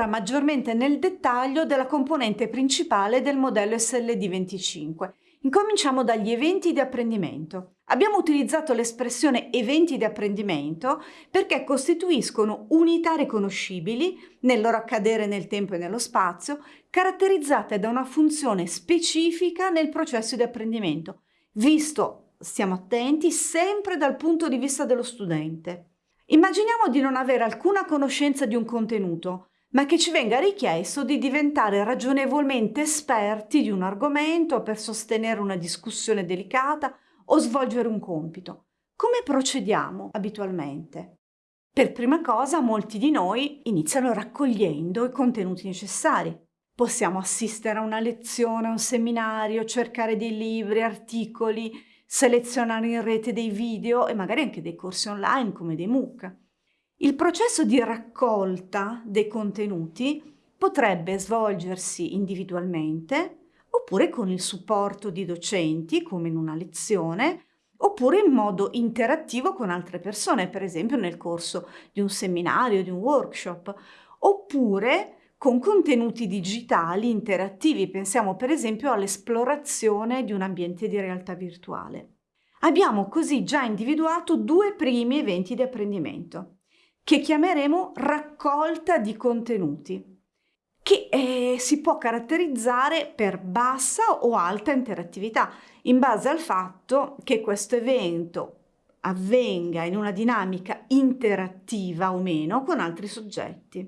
ora maggiormente nel dettaglio della componente principale del modello SLD25. Incominciamo dagli eventi di apprendimento. Abbiamo utilizzato l'espressione eventi di apprendimento perché costituiscono unità riconoscibili nel loro accadere nel tempo e nello spazio, caratterizzate da una funzione specifica nel processo di apprendimento, visto, stiamo attenti, sempre dal punto di vista dello studente. Immaginiamo di non avere alcuna conoscenza di un contenuto, ma che ci venga richiesto di diventare ragionevolmente esperti di un argomento per sostenere una discussione delicata o svolgere un compito. Come procediamo abitualmente? Per prima cosa molti di noi iniziano raccogliendo i contenuti necessari. Possiamo assistere a una lezione, a un seminario, cercare dei libri, articoli, selezionare in rete dei video e magari anche dei corsi online come dei MOOC. Il processo di raccolta dei contenuti potrebbe svolgersi individualmente oppure con il supporto di docenti come in una lezione oppure in modo interattivo con altre persone, per esempio nel corso di un seminario, di un workshop, oppure con contenuti digitali interattivi. Pensiamo per esempio all'esplorazione di un ambiente di realtà virtuale. Abbiamo così già individuato due primi eventi di apprendimento, che chiameremo raccolta di contenuti, che eh, si può caratterizzare per bassa o alta interattività, in base al fatto che questo evento avvenga in una dinamica interattiva o meno con altri soggetti.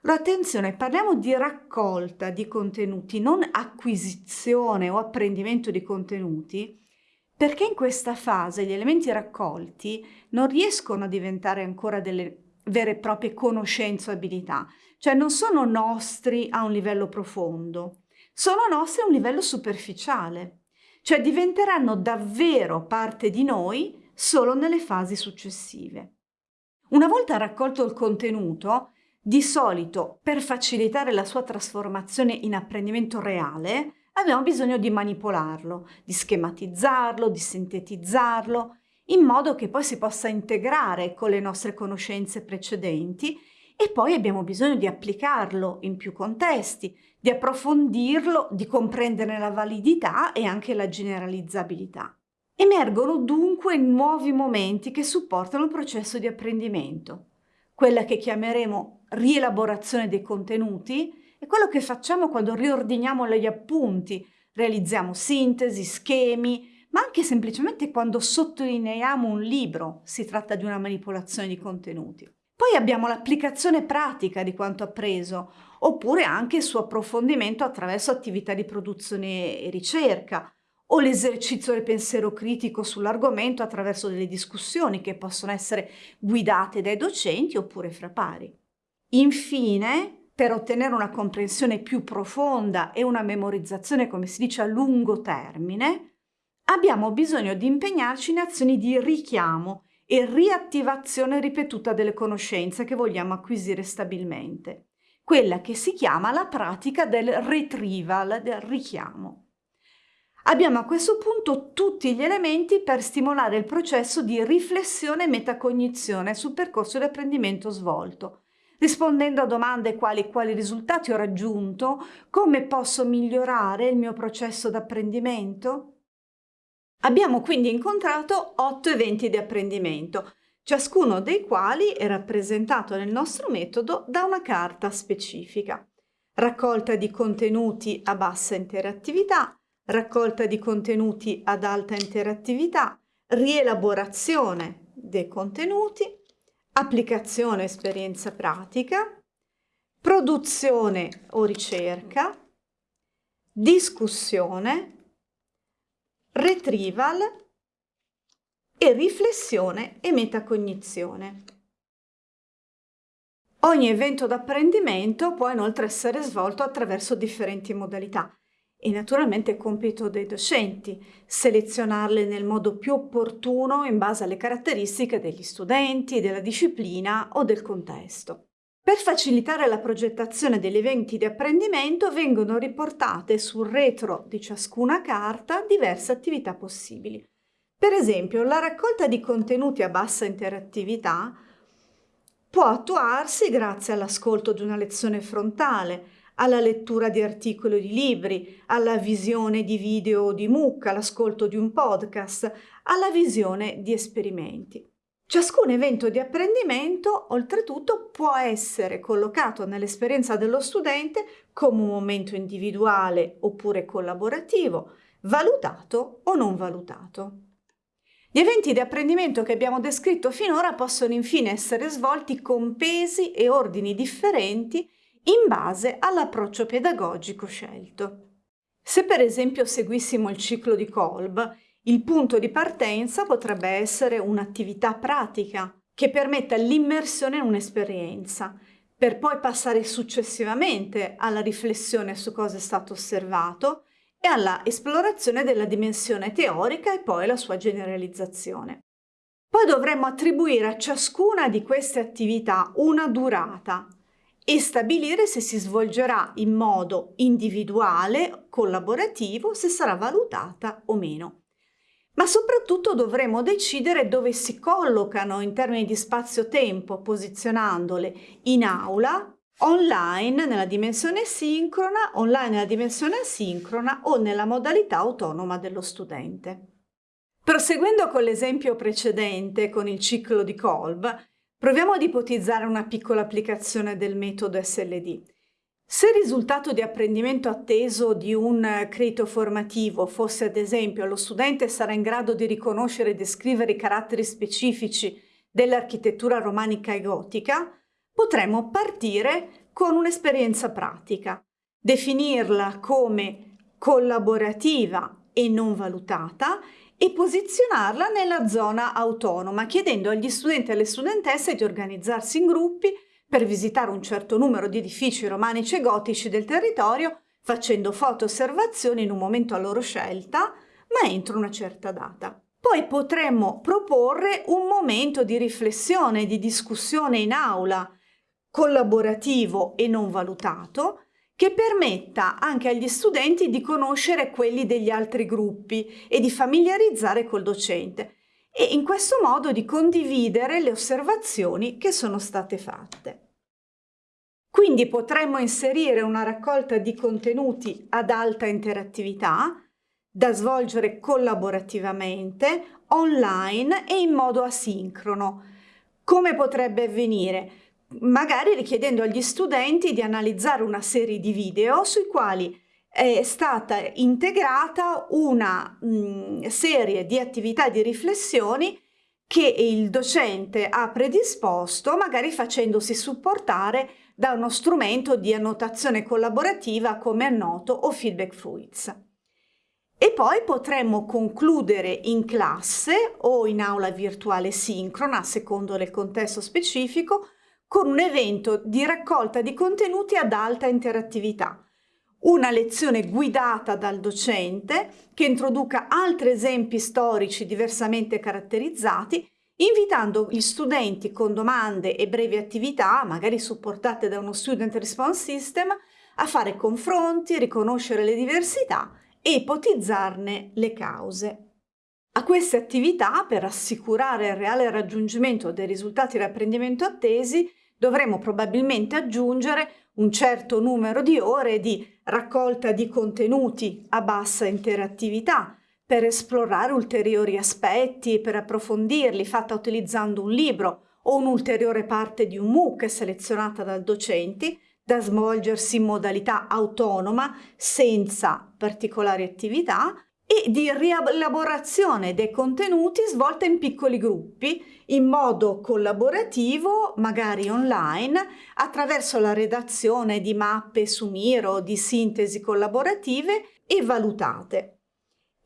Allora attenzione, parliamo di raccolta di contenuti, non acquisizione o apprendimento di contenuti, perché in questa fase gli elementi raccolti non riescono a diventare ancora delle vere e proprie conoscenze o abilità, cioè non sono nostri a un livello profondo, sono nostri a un livello superficiale, cioè diventeranno davvero parte di noi solo nelle fasi successive. Una volta raccolto il contenuto, di solito, per facilitare la sua trasformazione in apprendimento reale, abbiamo bisogno di manipolarlo, di schematizzarlo, di sintetizzarlo, in modo che poi si possa integrare con le nostre conoscenze precedenti e poi abbiamo bisogno di applicarlo in più contesti, di approfondirlo, di comprendere la validità e anche la generalizzabilità. Emergono dunque nuovi momenti che supportano il processo di apprendimento, quella che chiameremo rielaborazione dei contenuti, è quello che facciamo quando riordiniamo gli appunti, realizziamo sintesi, schemi, ma anche semplicemente quando sottolineiamo un libro, si tratta di una manipolazione di contenuti. Poi abbiamo l'applicazione pratica di quanto appreso, oppure anche il suo approfondimento attraverso attività di produzione e ricerca, o l'esercizio del pensiero critico sull'argomento attraverso delle discussioni che possono essere guidate dai docenti oppure fra pari. Infine, per ottenere una comprensione più profonda e una memorizzazione, come si dice, a lungo termine, abbiamo bisogno di impegnarci in azioni di richiamo e riattivazione ripetuta delle conoscenze che vogliamo acquisire stabilmente, quella che si chiama la pratica del retrieval, del richiamo. Abbiamo a questo punto tutti gli elementi per stimolare il processo di riflessione e metacognizione sul percorso di apprendimento svolto, rispondendo a domande quali quali risultati ho raggiunto, come posso migliorare il mio processo d'apprendimento. Abbiamo quindi incontrato otto eventi di apprendimento, ciascuno dei quali è rappresentato nel nostro metodo da una carta specifica. Raccolta di contenuti a bassa interattività, raccolta di contenuti ad alta interattività, rielaborazione dei contenuti, applicazione esperienza pratica, produzione o ricerca, discussione, retrieval e riflessione e metacognizione. Ogni evento d'apprendimento può inoltre essere svolto attraverso differenti modalità e naturalmente è compito dei docenti selezionarle nel modo più opportuno in base alle caratteristiche degli studenti, della disciplina o del contesto. Per facilitare la progettazione degli eventi di apprendimento vengono riportate sul retro di ciascuna carta diverse attività possibili. Per esempio, la raccolta di contenuti a bassa interattività può attuarsi grazie all'ascolto di una lezione frontale, alla lettura di articoli o di libri, alla visione di video o di MOOC, all'ascolto di un podcast, alla visione di esperimenti. Ciascun evento di apprendimento, oltretutto, può essere collocato nell'esperienza dello studente come un momento individuale oppure collaborativo, valutato o non valutato. Gli eventi di apprendimento che abbiamo descritto finora possono infine essere svolti con pesi e ordini differenti in base all'approccio pedagogico scelto. Se per esempio seguissimo il ciclo di Kolb, il punto di partenza potrebbe essere un'attività pratica che permetta l'immersione in un'esperienza, per poi passare successivamente alla riflessione su cosa è stato osservato e alla esplorazione della dimensione teorica e poi la sua generalizzazione. Poi dovremmo attribuire a ciascuna di queste attività una durata e stabilire se si svolgerà in modo individuale, collaborativo, se sarà valutata o meno ma soprattutto dovremo decidere dove si collocano in termini di spazio-tempo, posizionandole in aula, online nella dimensione sincrona, online nella dimensione asincrona o nella modalità autonoma dello studente. Proseguendo con l'esempio precedente, con il ciclo di Kolb, proviamo ad ipotizzare una piccola applicazione del metodo SLD. Se il risultato di apprendimento atteso di un credito formativo fosse ad esempio lo studente sarà in grado di riconoscere e descrivere i caratteri specifici dell'architettura romanica e gotica, potremmo partire con un'esperienza pratica, definirla come collaborativa e non valutata e posizionarla nella zona autonoma, chiedendo agli studenti e alle studentesse di organizzarsi in gruppi per visitare un certo numero di edifici romanici e gotici del territorio, facendo foto osservazioni in un momento a loro scelta, ma entro una certa data. Poi potremmo proporre un momento di riflessione, di discussione in aula, collaborativo e non valutato, che permetta anche agli studenti di conoscere quelli degli altri gruppi e di familiarizzare col docente e in questo modo di condividere le osservazioni che sono state fatte. Quindi potremmo inserire una raccolta di contenuti ad alta interattività da svolgere collaborativamente, online e in modo asincrono. Come potrebbe avvenire? Magari richiedendo agli studenti di analizzare una serie di video sui quali è stata integrata una mh, serie di attività di riflessioni che il docente ha predisposto, magari facendosi supportare da uno strumento di annotazione collaborativa come Annoto o Feedback Fruits. E poi potremmo concludere in classe o in aula virtuale sincrona, secondo il contesto specifico, con un evento di raccolta di contenuti ad alta interattività, una lezione guidata dal docente che introduca altri esempi storici diversamente caratterizzati, invitando gli studenti con domande e brevi attività, magari supportate da uno Student Response System, a fare confronti, riconoscere le diversità e ipotizzarne le cause. A queste attività, per assicurare il reale raggiungimento dei risultati di apprendimento attesi, dovremo probabilmente aggiungere un certo numero di ore di raccolta di contenuti a bassa interattività per esplorare ulteriori aspetti per approfondirli, fatta utilizzando un libro o un'ulteriore parte di un MOOC selezionata dal docente, da svolgersi in modalità autonoma senza particolari attività e di rielaborazione dei contenuti svolta in piccoli gruppi in modo collaborativo, magari online, attraverso la redazione di mappe su Miro di sintesi collaborative e valutate.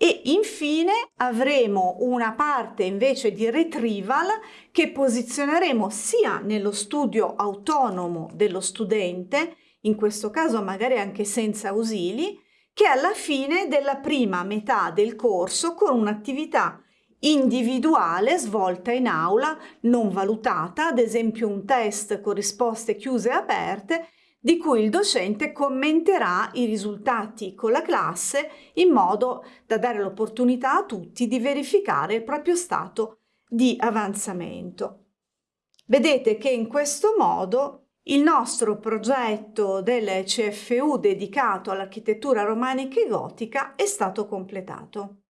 E infine avremo una parte invece di retrieval che posizioneremo sia nello studio autonomo dello studente, in questo caso magari anche senza ausili, che alla fine della prima metà del corso con un'attività individuale svolta in aula, non valutata, ad esempio un test con risposte chiuse e aperte, di cui il docente commenterà i risultati con la classe in modo da dare l'opportunità a tutti di verificare il proprio stato di avanzamento. Vedete che in questo modo il nostro progetto del CFU dedicato all'architettura romanica e gotica è stato completato.